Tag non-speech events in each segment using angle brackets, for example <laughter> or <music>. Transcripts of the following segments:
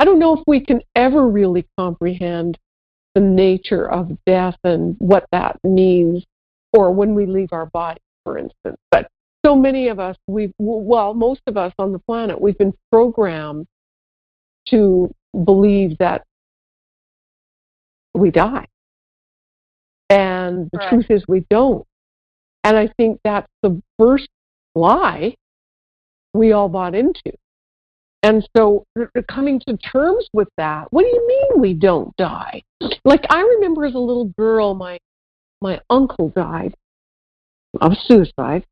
I don't know if we can ever really comprehend the nature of death and what that means, or when we leave our body, for instance. But so many of us, we've, well, most of us on the planet, we've been programmed to believe that we die. And the Right. truth is we don't. And I think that's the first lie we all bought into. And so coming to terms with that, what do you mean we don't die? Like I remember as a little girl, my my uncle died of suicide.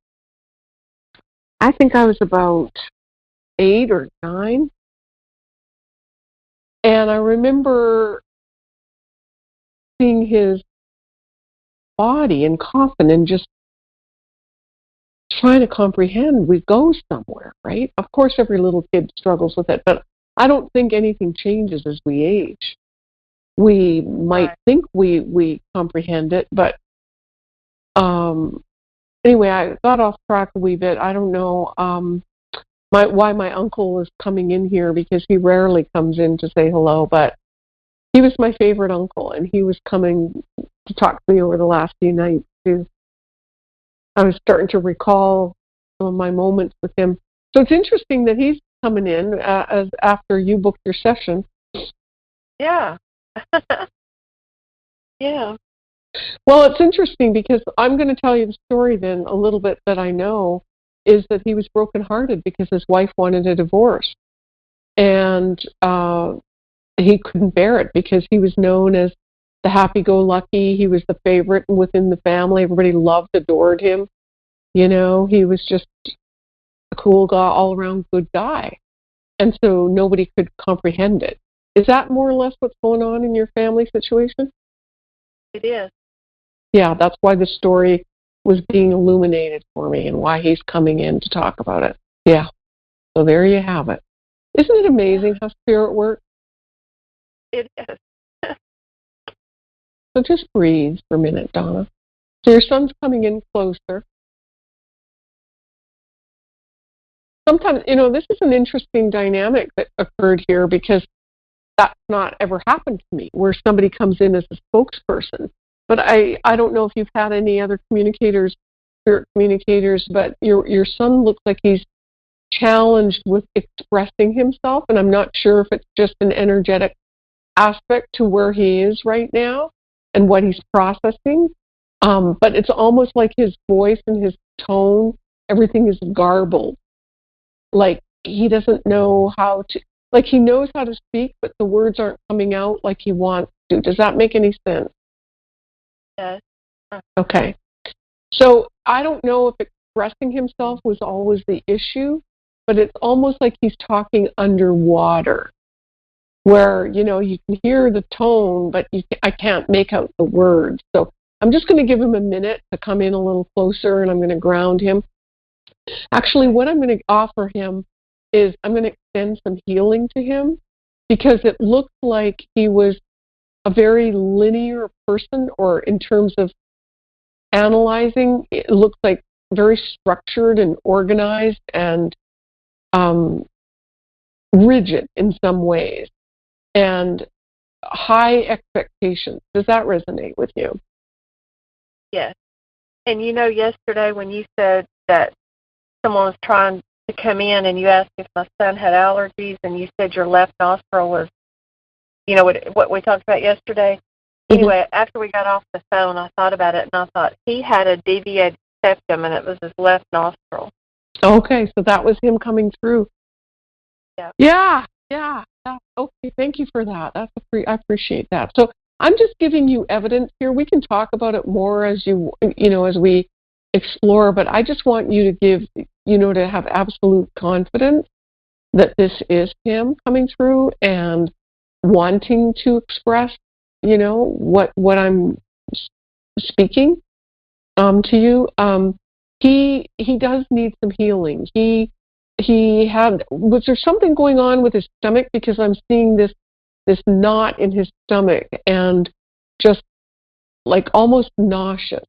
I think I was about eight or nine. And I remember seeing his body and coffin and just trying to comprehend we go somewhere, right? Of course, every little kid struggles with it, but I don't think anything changes as we age. We might think we we comprehend it, but um, anyway, I got off track a wee bit. I don't know um, my why my uncle is coming in here because he rarely comes in to say hello, but he was my favorite uncle, and he was coming to talk to me over the last few nights too. I was starting to recall some of my moments with him. So it's interesting that he's coming in uh, as after you booked your session. Yeah. <laughs> yeah. Well, it's interesting because I'm going to tell you the story then a little bit that I know is that he was brokenhearted because his wife wanted a divorce, and uh, he couldn't bear it because he was known as the happy-go-lucky. He was the favorite within the family. Everybody loved, adored him. You know, he was just a cool guy, all-around good guy, and so nobody could comprehend it. Is that more or less what's going on in your family situation? It is. yeah, that's why the story was being illuminated for me and why he's coming in to talk about it. Yeah. So there you have it. Isn't it amazing how spirit works? It is. So just breathe for a minute, Donna. So your son's coming in closer. Sometimes, you know, this is an interesting dynamic that occurred here because that's not ever happened to me where somebody comes in as a spokesperson. But I, I don't know if you've had any other communicators, spirit communicators, but your your son looks like he's challenged with expressing himself, and I'm not sure if it's just an energetic aspect to where he is right now and what he's processing. Um, but it's almost like his voice and his tone, everything is garbled. Like he doesn't know how to, like he knows how to speak, but the words aren't coming out like he wants to. Does that make any sense? Yes. Okay. So I don't know if expressing himself was always the issue, but it's almost like he's talking underwater, where you know you can hear the tone, but you I can't make out the words. So I'm just going to give him a minute to come in a little closer, and I'm going to ground him. Actually, what I'm going to offer him is I'm going to extend some healing to him because it looks like he was a very linear person, or in terms of analyzing, it looks like very structured and organized and um, rigid in some ways, and high expectations. Does that resonate with you? Yes. And you know, yesterday when you said that someone was trying to come in and you asked if my son had allergies and you said your left nostril was, you know, what, what we talked about yesterday. Mhm. Anyway, after we got off the phone, I thought about it and I thought he had a deviated septum and it was his left nostril. Okay, so that was him coming through. Yeah. Yeah, yeah. Okay, thank you for that. That's a free, I appreciate that. So I'm just giving you evidence here. We can talk about it more as you you know as we explore, but I just want you to give you know to have absolute confidence that this is him coming through and wanting to express you know what what I'm speaking um, to you. Um, he he does need some healing. He he had was there something going on with his stomach because I'm seeing this this knot in his stomach and just like almost nauseous,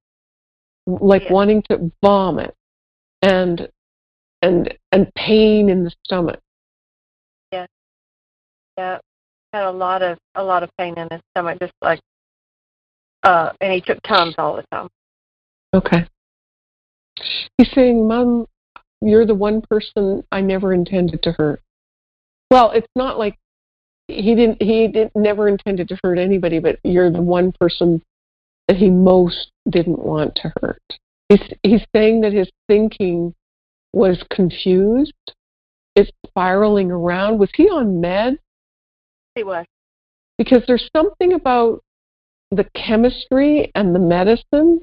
like Yeah. wanting to vomit and and and pain in the stomach. Yeah. Yeah. Had a lot of a lot of pain in his stomach, just like, uh, and he took Tums all the time. Okay. He's saying, Mom, you're the one person I never intended to hurt. Well, it's not like he didn't he didn't never intended to hurt anybody, but you're the one person that he most didn't want to hurt. He's he's saying that his thinking was confused. It's spiraling around. Was he on meds? He was. Because there's something about the chemistry and the medicine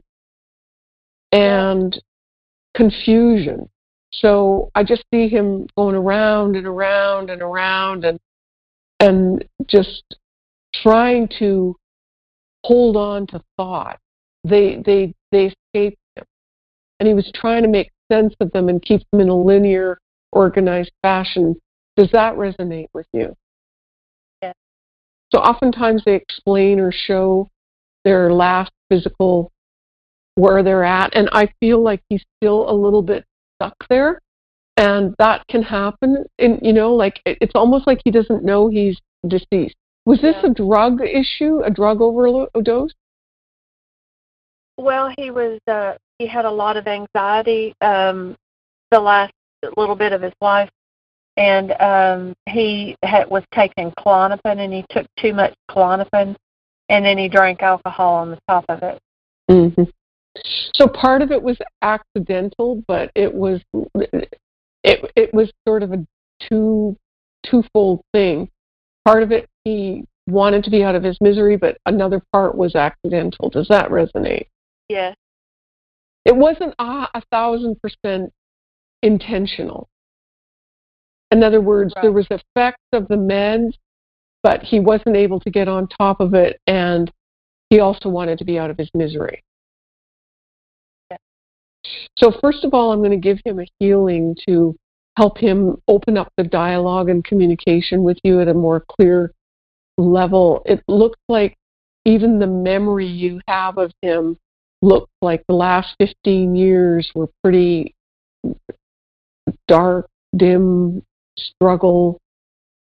and confusion. So I just see him going around and around and around and and just trying to hold on to thought. They they they escaped him. And he was trying to make sense of them and keep them in a linear, organized fashion. Does that resonate with you? Yes. So oftentimes they explain or show their last physical where they're at and I feel like he's still a little bit stuck there and that can happen and you know like it's almost like he doesn't know he's deceased was this Yeah. a drug issue a drug overdose Well, he was. Uh, he had a lot of anxiety um, the last little bit of his life, and um, he had, was taking Klonopin, and he took too much Klonopin, and then he drank alcohol on the top of it. hmm so part of it was accidental but it was it it was sort of a two twofold thing part of it he wanted to be out of his misery but another part was accidental does that resonate Yes. it wasn't a, a thousand percent intentional. In other words, Right. there was effects of the meds, but he wasn't able to get on top of it, and he also wanted to be out of his misery. So first of all, I'm going to give him a healing to help him open up the dialogue and communication with you at a more clear level. It looks like even the memory you have of him looks like the last 15 years were pretty dark, dim, struggle,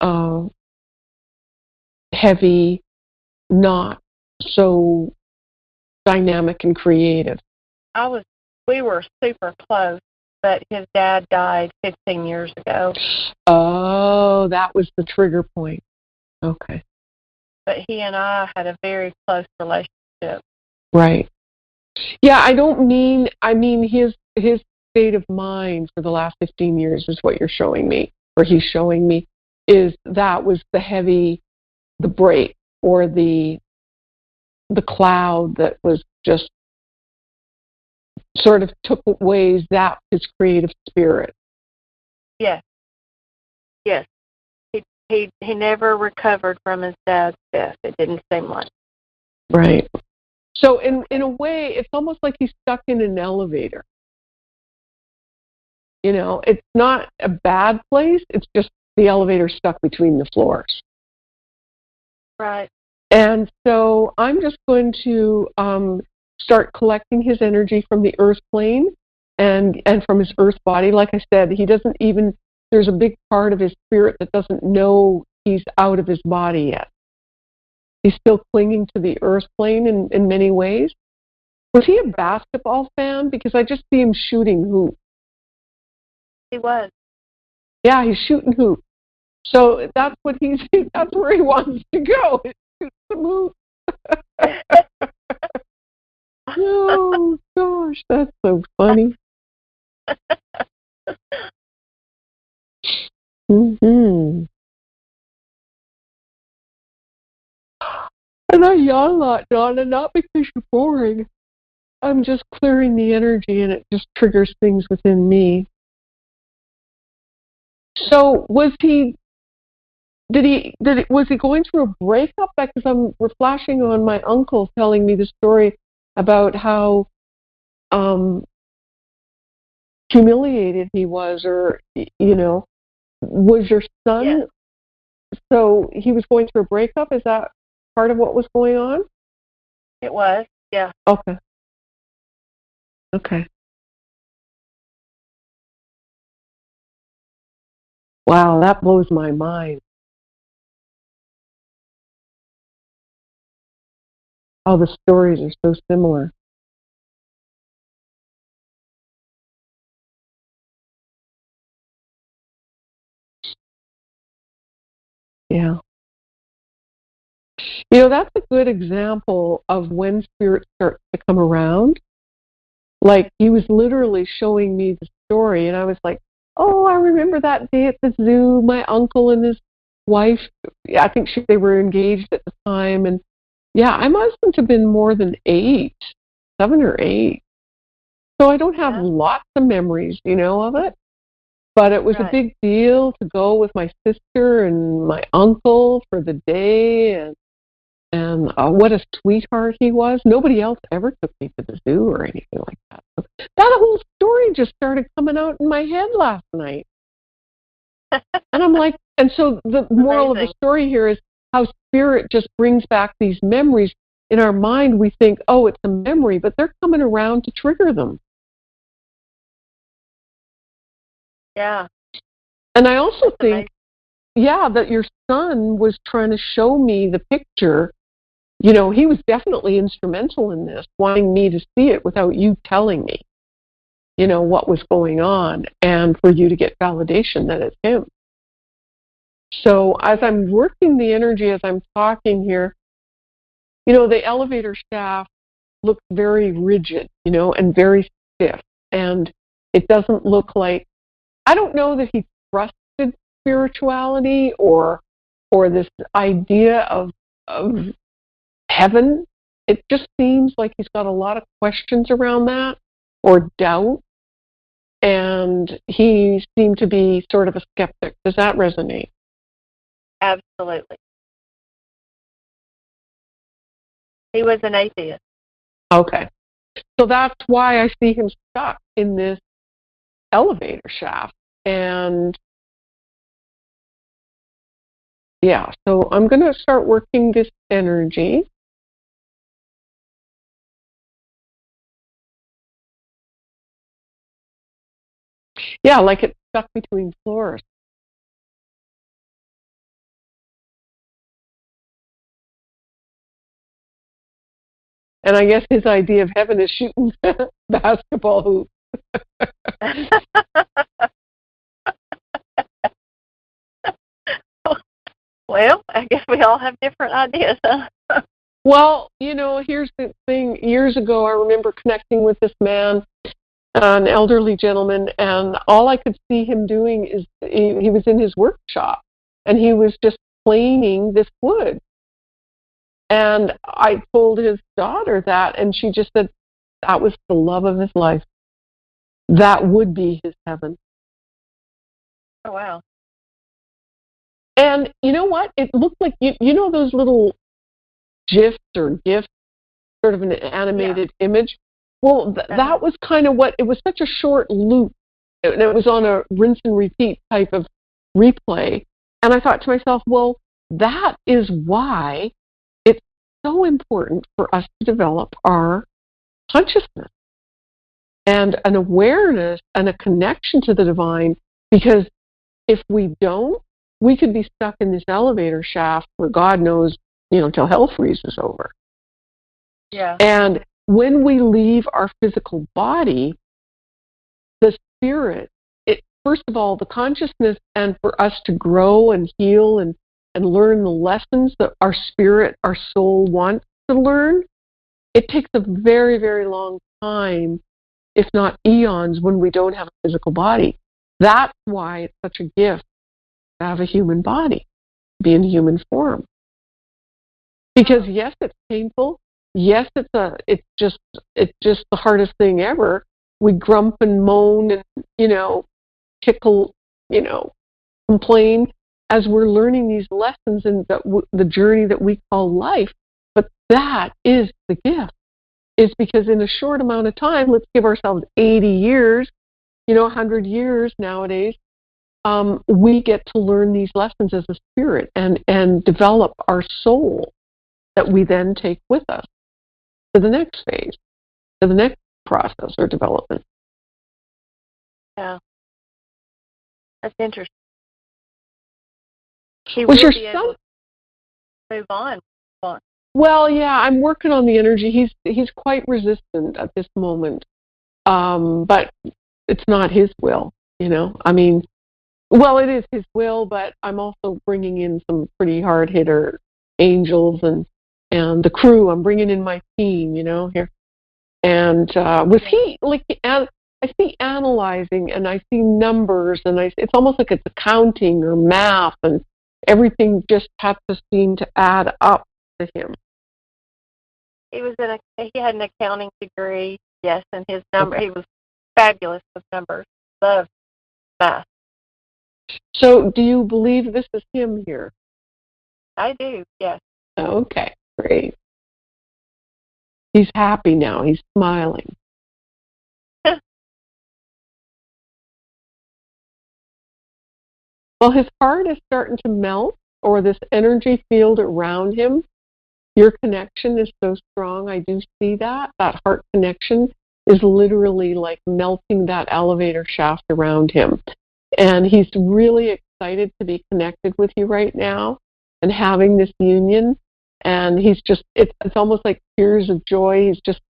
uh, heavy, not so dynamic and creative. I was. We were super close, but his dad died 15 years ago. Oh, that was the trigger point. Okay, But he and I had a very close relationship. right. Yeah, I don't mean. I mean his his state of mind for the last 15 years is what you're showing me, or he's showing me, is that was the heavy, the break or the the cloud that was just sort of took away that his creative spirit. Yes. Yes. He he he never recovered from his dad's death. It didn't seem like. Right. So in in a way, it's almost like he's stuck in an elevator. You know, it's not a bad place. It's just the elevator stuck between the floors. Right. And so I'm just going to um, start collecting his energy from the earth plane and and from his earth body. Like I said, he doesn't even. There's a big part of his spirit that doesn't know he's out of his body yet. He's still clinging to the earth plane in, in many ways. Was he a basketball fan? Because I just see him shooting hoops. He was. Yeah, he's shooting hoops. So that's what he's. <laughs> That's where he wants to go. Shoot some hoops. <laughs> oh gosh, that's so funny. hmm And I yawn a lot, Donna, not because you're boring. I'm just clearing the energy and it just triggers things within me. So was he did he did was he going through a breakup? Because I'm flashing on my uncle telling me the story about how um humiliated he was or you know was your son Yes. so he was going through a breakup is that part of what was going on It was. Yeah. okay okay wow that blows my mind how the stories are so similar. Yeah. You know, that's a good example of when spirit starts to come around. Like he was literally showing me the story, and I was like, "Oh, I remember that day at the zoo. My uncle and his wife. Yeah, I think she, they were engaged at the time, and yeah, I mustn't have been more than eight, seven or eight. So I don't have Yeah. lots of memories, you know, of it. But it was a big deal to go with my sister and my uncle for the day, and and uh, what a sweetheart he was. Nobody else ever took me to the zoo or anything like that. So that whole story just started coming out in my head last night. <laughs> And I'm like, and so the moral of the story here is how spirit just brings back these memories. In our mind, we think, oh, it's a memory, but they're coming around to trigger them. yeah. And I also That's think, amazing. yeah, that your son was trying to show me the picture. You know, he was definitely instrumental in this, wanting me to see it without you telling me, you know, what was going on and for you to get validation that it's him. So as I'm working the energy, as I'm talking here, you know, the elevator shaft looks very rigid, you know, and very stiff. And it doesn't look like, I don't know that he trusted spirituality or, or this idea of, of heaven. It just seems like he's got a lot of questions around that or doubt. And he seemed to be sort of a skeptic. Does that resonate? Absolutely. He was an atheist. Okay. So that's why I see him stuck in this elevator shaft. And yeah, so I'm going to start working this energy. Yeah, like it's stuck between floors. And I guess his idea of heaven is shooting <laughs> basketball hoops. <laughs> well, I guess we all have different ideas, huh? Well, you know, here's the thing. Years ago, I remember connecting with this man, an elderly gentleman, and all I could see him doing is he, he was in his workshop and he was just planing this wood. And I told his daughter that, and she just said that was the love of his life. That would be his heaven. Oh, wow. And you know what? It looked like you, you know those little gifs or gifs, sort of an animated image. Well, th- that was kind of what it was. Such a short loop, and it was on a rinse and repeat type of replay. And I thought to myself, well, that is why so important for us to develop our consciousness and an awareness and a connection to the divine. Because if we don't, we could be stuck in this elevator shaft where God knows, you know, till hell freezes over. Yeah. And when we leave our physical body, the spirit, it, first of all, the consciousness, and for us to grow and heal and, and learn the lessons that our spirit, our soul wants to learn, it takes a very, very long time, if not eons, when we don't have a physical body. That's why it's such a gift to have a human body, be in human form. Because yes, it's painful. Yes, it's a it's just it's just the hardest thing ever. We grump and moan and you know tickle, you know, complain as we're learning these lessons in the, the journey that we call life. But that is the gift. Is because in a short amount of time, let's give ourselves 80 years, you know, 100 years nowadays, um, we get to learn these lessons as a spirit and, and develop our soul that we then take with us to the next phase, to the next process or development. Yeah. That's interesting. He Was your son- able to move on. Well, yeah, I'm working on the energy. He's he's quite resistant at this moment, um, but it's not his will. You know, I mean, well, it is his will, but I'm also bringing in some pretty hard hitter angels and and the crew. I'm bringing in my team. You know, here. And uh, was he like? I see analyzing, and I see numbers, and I it's almost like it's accounting or math, and everything just had to seem to add up to him. He was in a he had an accounting degree, yes, and his number okay. he was fabulous with numbers. Loved math. So do you believe this is him here? I do, yes. Okay, great. He's happy now. He's smiling. Well, his heart is starting to melt, or this energy field around him. Your connection is so strong. I do see that. That heart connection is literally like melting that elevator shaft around him. And he's really excited to be connected with you right now and having this union and he's just it's it's almost like tears of joy he's just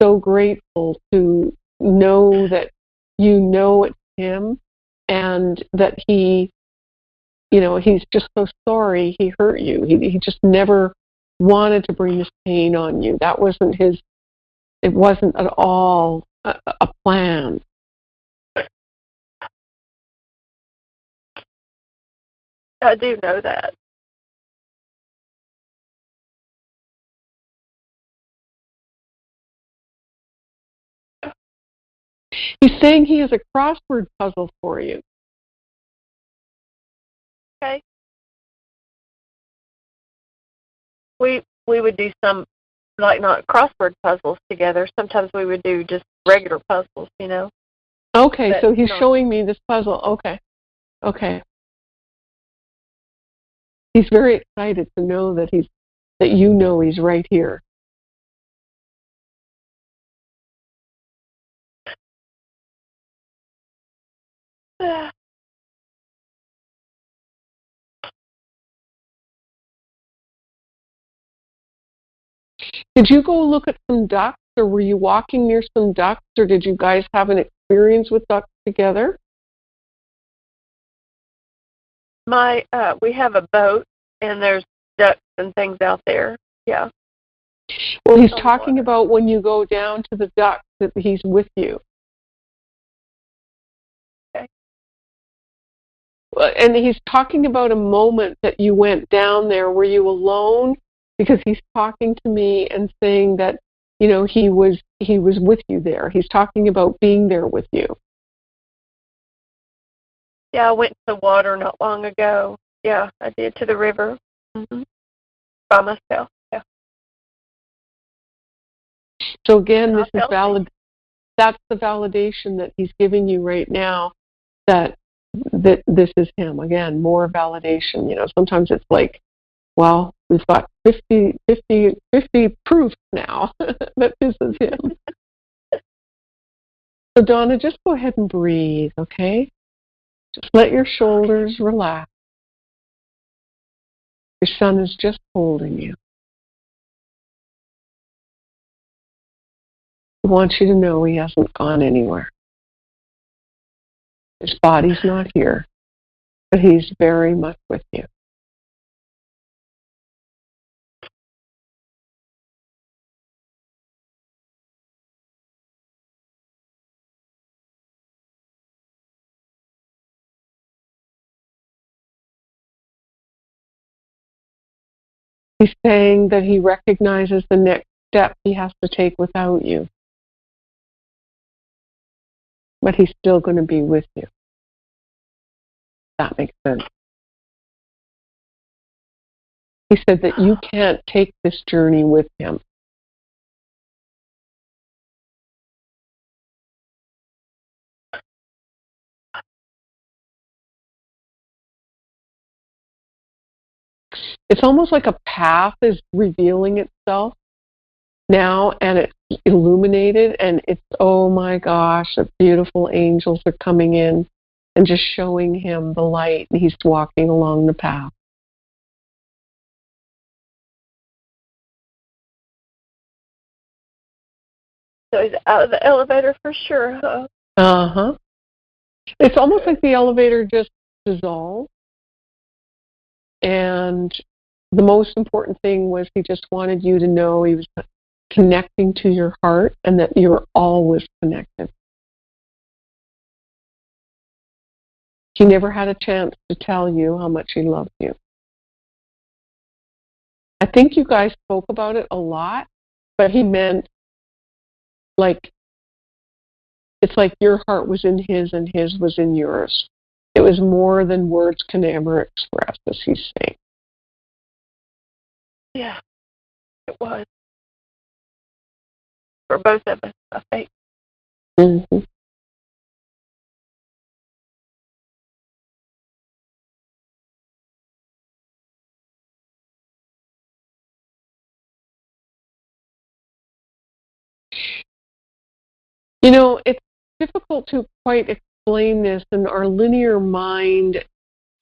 so grateful to know that you know it's him and that he you know he's just so sorry he hurt you he he just never wanted to bring this pain on you that wasn't his it wasn't at all a, a plan I do know that. He's saying he has a crossword puzzle for you. We we would do some like not crossword puzzles together. Sometimes we would do just regular puzzles, you know. Okay, but, so he's showing me this puzzle. Okay. Okay. He's very excited to know that he's that you know he's right here. <sighs> <sighs> Did you go look at some ducks, or were you walking near some ducks, or did you guys have an experience with ducks together? My, uh, we have a boat, and there's ducks and things out there. Yeah. Well, he's talking about when you go down to the ducks that he's with you. and he's talking about a moment that you went down there. Were you alone? Because he's talking to me and saying that you know he was he was with you there. He's talking about being there with you. Yeah, I went to the water not long ago. Yeah, I did to the river mm-hmm. by myself. Yeah. So again, this is valid. That's the validation that he's giving you right now. That that this is him again more validation you know sometimes it's like well we've got 50 50 50 proof now <laughs> that this is him. <laughs> So donna just go ahead and breathe okay? Just let your shoulders relax. Your son is just holding you. He wants you to know he hasn't gone anywhere. His body's not here, but he's very much with you. He's saying that he recognizes the next step he has to take without you but he's still going to be with you. That makes sense. He said that you can't take this journey with him. it's almost like a path is revealing itself now and it's illuminated and it's oh my gosh the beautiful angels are coming in and just showing him the light and he's walking along the path So he's out of the elevator for sure, huh? Uh huh. It's almost like the elevator just dissolved and the most important thing was he just wanted you to know he was connecting to your heart and that you're always connected. He never had a chance to tell you how much he loved you. I think you guys spoke about it a lot, but he meant like it's like your heart was in his and his was in yours. It was more than words can ever express, as he's saying. Yeah, it was. For both of us, I think. Mm-hmm. You know, it's difficult to quite explain this, and our linear mind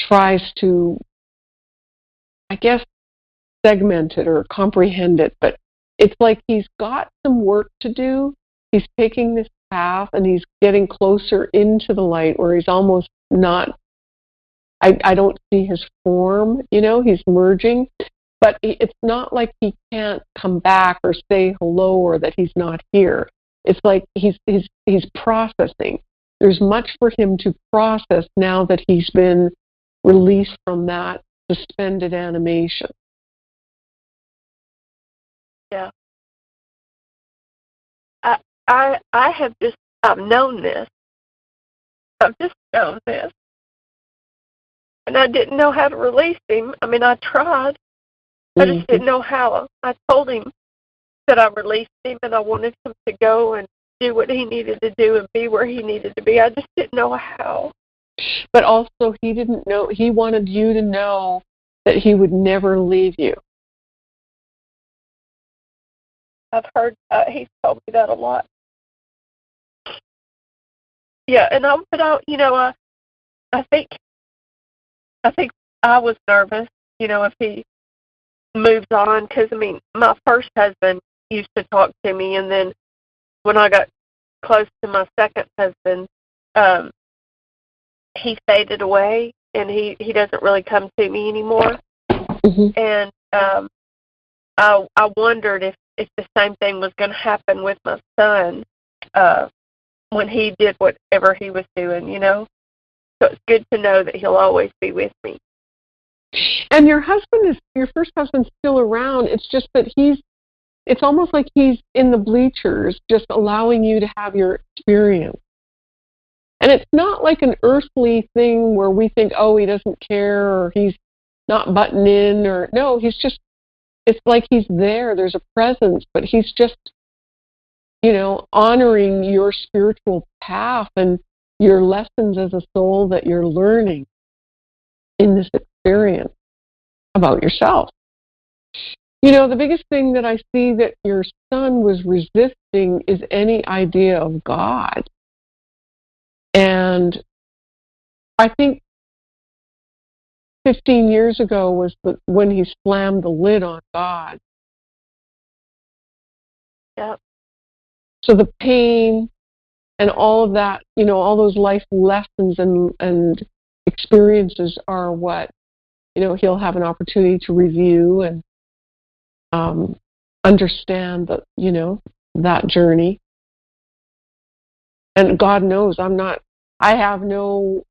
tries to, I guess, segment it or comprehend it, but it's like he's got some work to do. He's taking this path and he's getting closer into the light where he's almost not I, I don't see his form, you know, he's merging, but it's not like he can't come back or say hello or that he's not here. It's like he's he's he's processing. There's much for him to process now that he's been released from that suspended animation. Yeah. I I I have just I've known this. I've just known this. And I didn't know how to release him. I mean I tried. I just Mm-hmm. didn't know how. I told him that I released him and I wanted him to go and do what he needed to do and be where he needed to be. I just didn't know how. But also, he didn't know, he wanted you to know that he would never leave you. I've heard uh, he's told me that a lot. Yeah, and I but I you know I I think I think I was nervous, you know, if he moves on because I mean my first husband used to talk to me, and then when I got close to my second husband, um, he faded away, and he he doesn't really come to me anymore. Mm-hmm. And um, I I wondered if if the same thing was going to happen with my son uh, when he did whatever he was doing, you know. So it's good to know that he'll always be with me. And your husband is, your first husband's still around. It's just that he's, it's almost like he's in the bleachers, just allowing you to have your experience. And it's not like an earthly thing where we think, oh, he doesn't care or he's not butting in or no, he's just it's like he's there. There's a presence, but he's just, you know, honoring your spiritual path and your lessons as a soul that you're learning in this experience about yourself. You know, the biggest thing that I see that your son was resisting is any idea of God. And I think 15 years ago was the, when he slammed the lid on God. Yep. So the pain and all of that, you know, all those life lessons and and experiences are what, you know, he'll have an opportunity to review and um, understand that, you know, that journey. And God knows I'm not. I have no.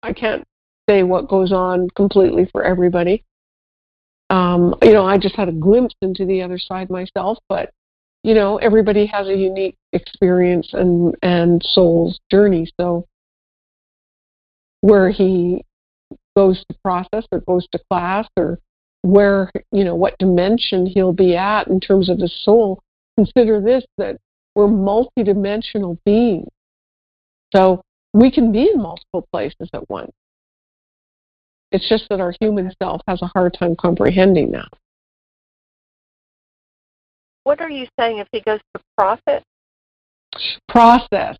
I can't say what goes on completely for everybody. Um, you know, I just had a glimpse into the other side myself, but you know, everybody has a unique experience and and soul's journey. So where he goes to process or goes to class or where you know what dimension he'll be at in terms of his soul, consider this that we're multidimensional beings. So we can be in multiple places at once. It's just that our human self has a hard time comprehending that. What are you saying if he goes to profit? Process.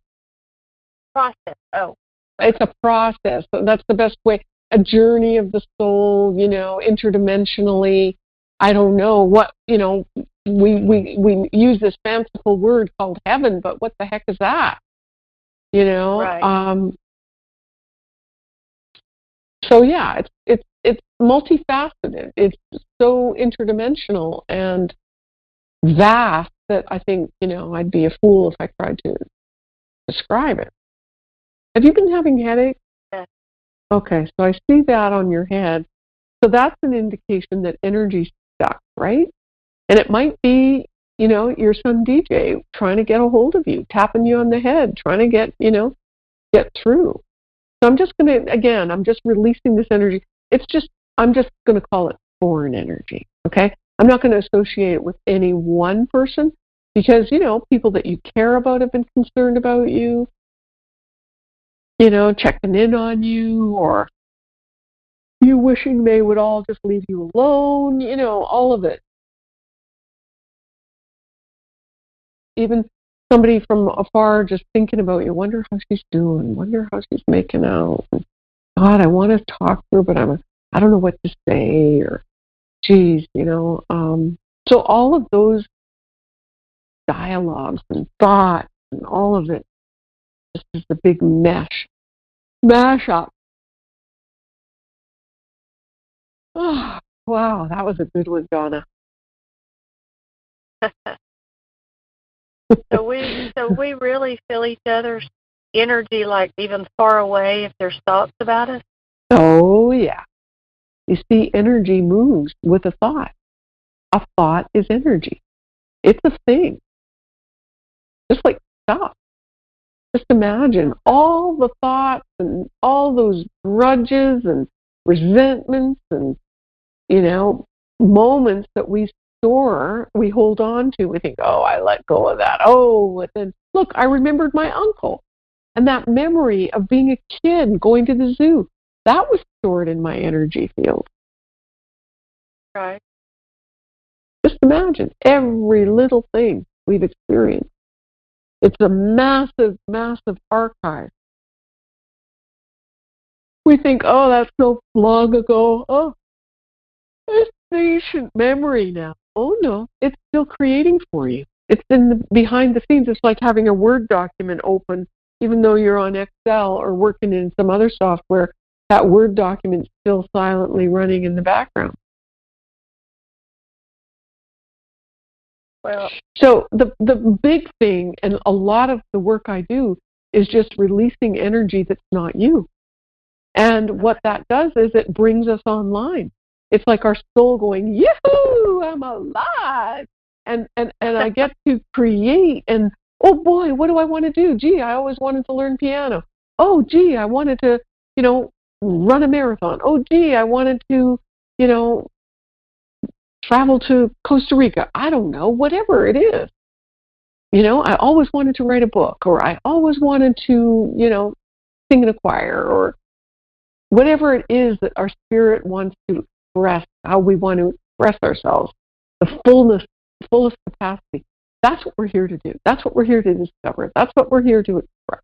Process. Oh, It's a process. That's the best way. A journey of the soul, you know, interdimensionally. I don't know what, you know, we we we use this fanciful word called heaven, but what the heck is that? You know. Right. Um, so yeah, it's it's it's multifaceted. It's so interdimensional and vast that I think you know I'd be a fool if I tried to describe it. Have you been having headaches? Yes. Okay, so I see that on your head. So that's an indication that energy's stuck, right? And it might be, you know, your son DJ trying to get a hold of you, tapping you on the head, trying to get, you know, get through. So I'm just going to, again, I'm just releasing this energy. It's just, I'm just going to call it foreign energy, okay? I'm not going to associate it with any one person because, you know, people that you care about have been concerned about you, you know, checking in on you or you wishing they would all just leave you alone, you know, all of it. Even somebody from afar just thinking about you, wonder how she's doing, wonder how she's making out. God, I want to talk to her, but I'm I don't know what to say or geez, you know. Um, so all of those dialogues and thoughts and all of it just is a big mesh, mash up. Oh, <sighs> wow, that was a good one, Donna. <laughs> so we so we really feel each other's energy like even far away if there's thoughts about us. Oh yeah. You see, energy moves with a thought. A thought is energy. It's a thing. Just like stop. Just imagine all the thoughts and all those grudges and resentments and you know moments that we store, we hold on to. We think, oh, I let go of that. Oh, and then look, I remembered my uncle. And that memory of being a kid going to the zoo, that was stored in my energy field. Right. Just imagine every little thing we've experienced. It's a massive, massive archive. We think, oh, that's so long ago. Oh, it's ancient memory now. Oh no, it's still creating for you. It's in the behind the scenes. It's like having a Word document open, even though you're on Excel or working in some other software. That Word document's still silently running in the background. Well, so the the big thing, and a lot of the work I do is just releasing energy that's not you. And what that does is it brings us online. It's like our soul going, "Yoo, I'm alive!" And and and I get to create. And oh boy, what do I want to do? Gee, I always wanted to learn piano. Oh, gee, I wanted to, you know, run a marathon. Oh, gee, I wanted to, you know, travel to Costa Rica. I don't know, whatever it is. You know, I always wanted to write a book, or I always wanted to, you know, sing in a choir, or whatever it is that our spirit wants to express, how we want to express ourselves, the fullness, fullest capacity. That's what we're here to do. That's what we're here to discover. That's what we're here to express.